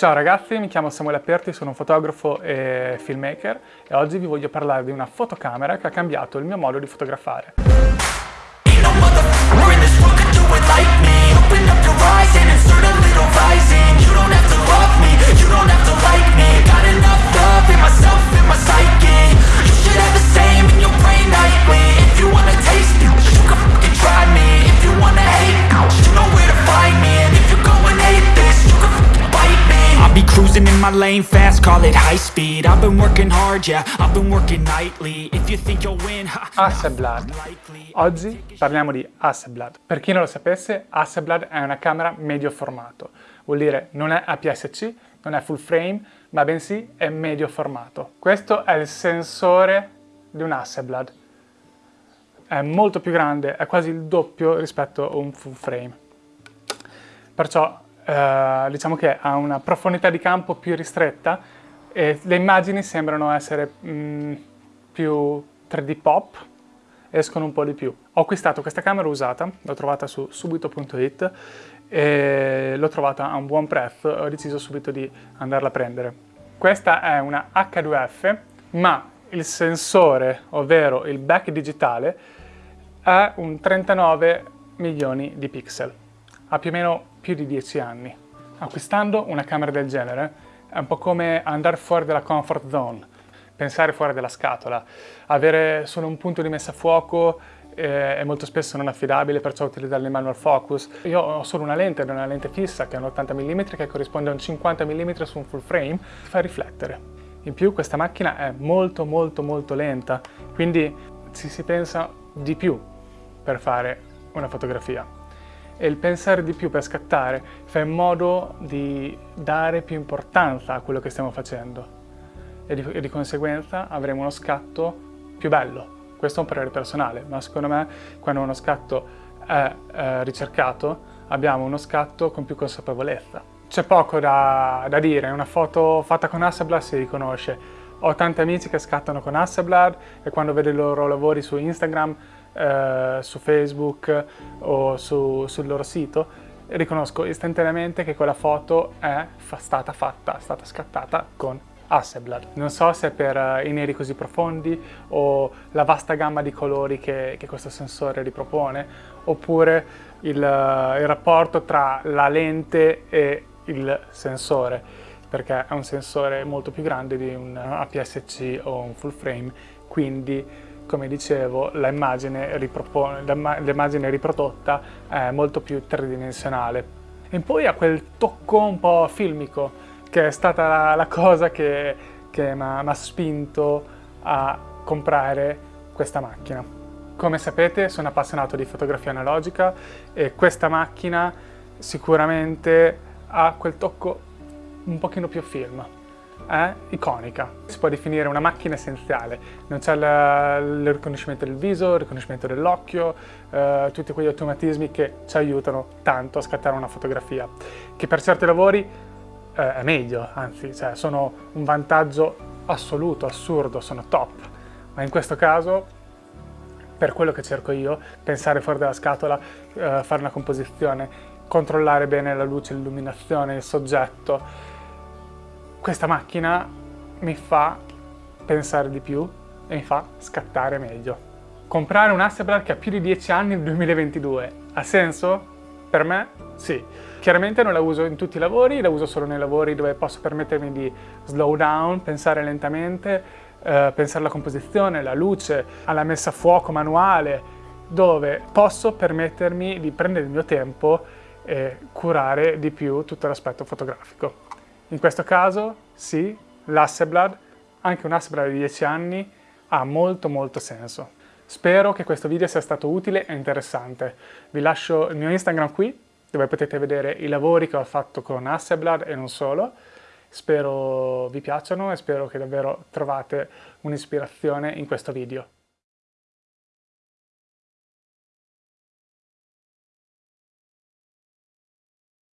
Ciao ragazzi, mi chiamo Samuele Aperti, sono un fotografo e filmmaker e oggi vi voglio parlare di una fotocamera che ha cambiato il mio modo di fotografare. My lane fast, call it high speed. I've been working hard, yeah, I've been working nightly. If you think you'll win, ha, Hasselblad. Oggi parliamo di Hasselblad. Per chi non lo sapesse, Hasselblad è una camera medio formato. Vuol dire non è APS-C, non è full frame, ma bensì è medio formato. Questo è il sensore di un Hasselblad. È molto più grande, è quasi il doppio rispetto a un full frame. Perciò eh, diciamo che ha una profondità di campo più ristretta e le immagini sembrano essere mh, mm, più 3D pop, escono un po' di più. Ho acquistato questa camera usata, l'ho trovata su subito.it e l'ho trovata a un buon prezzo ho deciso subito di andarla a prendere. Questa è una H2F, ma il sensore, ovvero il back digitale, è un 39 milioni di pixel ha più o meno più di 10 anni. Acquistando una camera del genere è un po' come andare fuori dalla comfort zone, pensare fuori dalla scatola, avere solo un punto di messa a fuoco eh, è molto spesso non affidabile, perciò utilizzare il manual focus. Io ho solo una lente, una lente fissa che è un 80 mm che corrisponde a un 50 mm su un full frame, ti fa riflettere. In più questa macchina è molto molto molto lenta, quindi ci si pensa di più per fare una fotografia e il pensare di più per scattare fa in modo di dare più importanza a quello che stiamo facendo e di, e di conseguenza avremo uno scatto più bello. Questo è un parere personale, ma secondo me quando uno scatto è eh, ricercato abbiamo uno scatto con più consapevolezza. C'è poco da, da dire, una foto fatta con Hasselblad si riconosce. Ho tanti amici che scattano con Hasselblad e quando vedo i loro lavori su Instagram eh, su Facebook o su, sul loro sito, riconosco istantaneamente che quella foto è stata fatta, è stata scattata con Hasselblad. Non so se per uh, i neri così profondi o la vasta gamma di colori che, che questo sensore ripropone, oppure il, uh, il, rapporto tra la lente e il sensore, perché è un sensore molto più grande di un APS-C o un full frame, quindi come dicevo, l'immagine riprodotta è molto più tridimensionale. E poi ha quel tocco un po' filmico, che è stata la, cosa che, che mi ha spinto a comprare questa macchina. Come sapete sono appassionato di fotografia analogica e questa macchina sicuramente ha quel tocco un pochino più film è iconica. Si può definire una macchina essenziale, non c'è il riconoscimento del viso, il riconoscimento dell'occhio, eh, tutti quegli automatismi che ci aiutano tanto a scattare una fotografia, che per certi lavori eh, è meglio, anzi cioè, sono un vantaggio assoluto, assurdo, sono top, ma in questo caso per quello che cerco io, pensare fuori dalla scatola, eh, fare una composizione, controllare bene la luce, l'illuminazione, il soggetto, questa macchina mi fa pensare di più e mi fa scattare meglio. Comprare un Hasselblad che ha più di 10 anni nel 2022 ha senso? Per me sì. Chiaramente non la uso in tutti i lavori, la uso solo nei lavori dove posso permettermi di slow down, pensare lentamente, eh, pensare alla composizione, alla luce, alla messa a fuoco manuale, dove posso permettermi di prendere il mio tempo e curare di più tutto l'aspetto fotografico. In questo caso, sì, l'Hasselblad, anche un Hasselblad di 10 anni, ha molto molto senso. Spero che questo video sia stato utile e interessante. Vi lascio il mio Instagram qui, dove potete vedere i lavori che ho fatto con Hasselblad e non solo. Spero vi piacciono e spero che davvero trovate un'ispirazione in questo video.